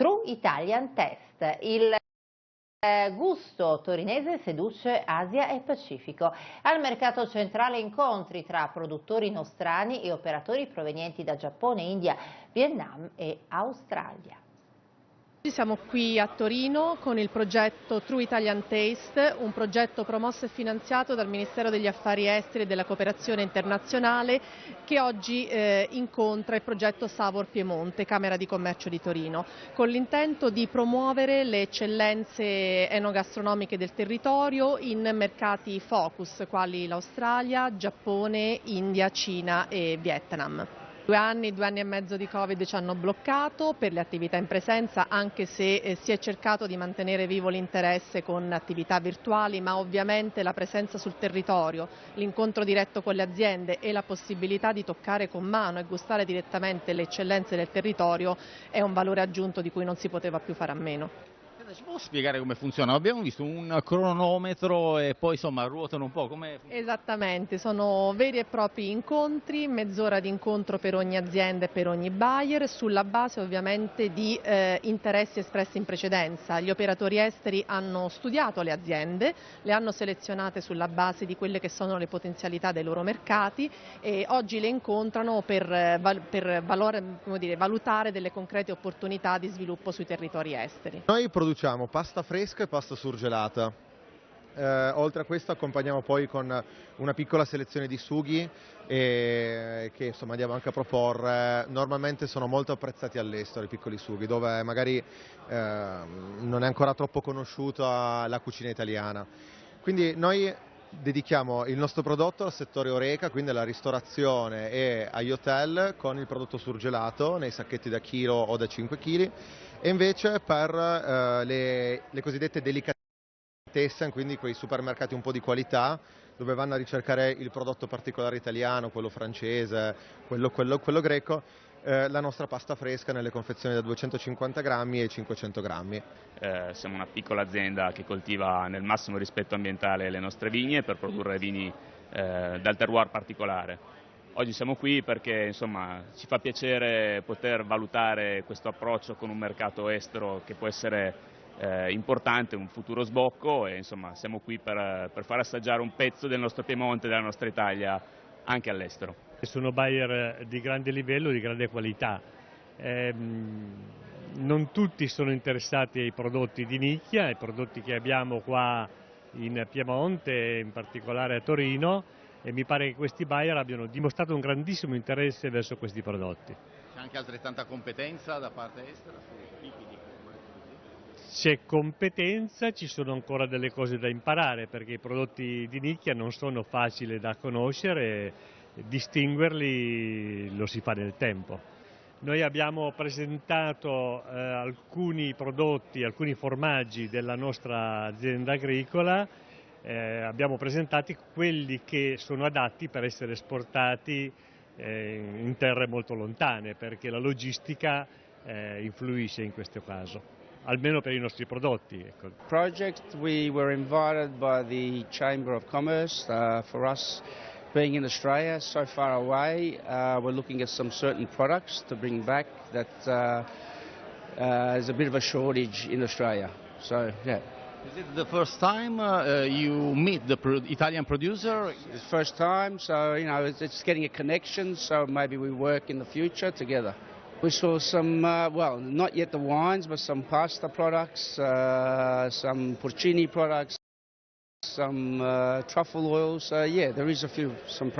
True Italian Test. Il eh, gusto torinese seduce Asia e Pacifico. Al mercato centrale incontri tra produttori nostrani e operatori provenienti da Giappone, India, Vietnam e Australia. Siamo qui a Torino con il progetto True Italian Taste, un progetto promosso e finanziato dal Ministero degli Affari Esteri e della Cooperazione Internazionale che oggi eh, incontra il progetto Savor Piemonte, Camera di Commercio di Torino, con l'intento di promuovere le eccellenze enogastronomiche del territorio in mercati focus quali l'Australia, Giappone, India, Cina e Vietnam. Due anni, due anni e mezzo di Covid ci hanno bloccato per le attività in presenza, anche se eh, si è cercato di mantenere vivo l'interesse con attività virtuali, ma ovviamente la presenza sul territorio, l'incontro diretto con le aziende e la possibilità di toccare con mano e gustare direttamente le eccellenze del territorio è un valore aggiunto di cui non si poteva più fare a meno ci può spiegare come funziona? Abbiamo visto un cronometro e poi insomma ruotano un po'. Come... Esattamente, sono veri e propri incontri, mezz'ora di incontro per ogni azienda e per ogni buyer, sulla base ovviamente di eh, interessi espressi in precedenza. Gli operatori esteri hanno studiato le aziende, le hanno selezionate sulla base di quelle che sono le potenzialità dei loro mercati e oggi le incontrano per, eh, per valore, dire, valutare delle concrete opportunità di sviluppo sui territori esteri. Noi produciamo pasta fresca e pasta surgelata. Eh, oltre a questo accompagniamo poi con una piccola selezione di sughi e, che insomma andiamo anche a proporre. Normalmente sono molto apprezzati all'estero i piccoli sughi, dove magari eh, non è ancora troppo conosciuta la cucina italiana. Quindi noi dedichiamo il nostro prodotto al settore Oreca, quindi alla ristorazione e agli hotel con il prodotto surgelato nei sacchetti da chilo o da 5 kg e invece per eh, le, le cosiddette delicatessen, quindi quei supermercati un po' di qualità, dove vanno a ricercare il prodotto particolare italiano, quello francese, quello, quello, quello greco, eh, la nostra pasta fresca nelle confezioni da 250 grammi e 500 grammi. Eh, siamo una piccola azienda che coltiva nel massimo rispetto ambientale le nostre vigne per produrre vini eh, dal terroir particolare. Oggi siamo qui perché insomma, ci fa piacere poter valutare questo approccio con un mercato estero che può essere eh, importante, un futuro sbocco e insomma, siamo qui per, per far assaggiare un pezzo del nostro Piemonte, della nostra Italia anche all'estero. Sono buyer di grande livello, di grande qualità. Eh, non tutti sono interessati ai prodotti di nicchia, ai prodotti che abbiamo qua in Piemonte, in particolare a Torino, e mi pare che questi buyer abbiano dimostrato un grandissimo interesse verso questi prodotti. C'è anche altrettanta competenza da parte estera sui tipi di c'è competenza, ci sono ancora delle cose da imparare perché i prodotti di nicchia non sono facili da conoscere, distinguerli lo si fa nel tempo. Noi abbiamo presentato eh, alcuni prodotti, alcuni formaggi della nostra azienda agricola eh, abbiamo presentato quelli che sono adatti per essere esportati eh, in terre molto lontane perché la logistica eh, influisce in questo caso almeno per i nostri prodotti. Ecco. Project we were invited by the Chamber of Commerce uh, for us being in Australia so far away uh, we're looking at some certain products to bring back that uh, uh there's a bit of a shortage in Australia so yeah Is it the first time uh, you meet the pro Italian producer? It's first time, so you know it's, it's, getting a connection. So maybe we work in the future together. We saw some, uh, well, not yet the wines, but some pasta products, uh, some porcini products, some uh, truffle oils. yeah, there is a few some.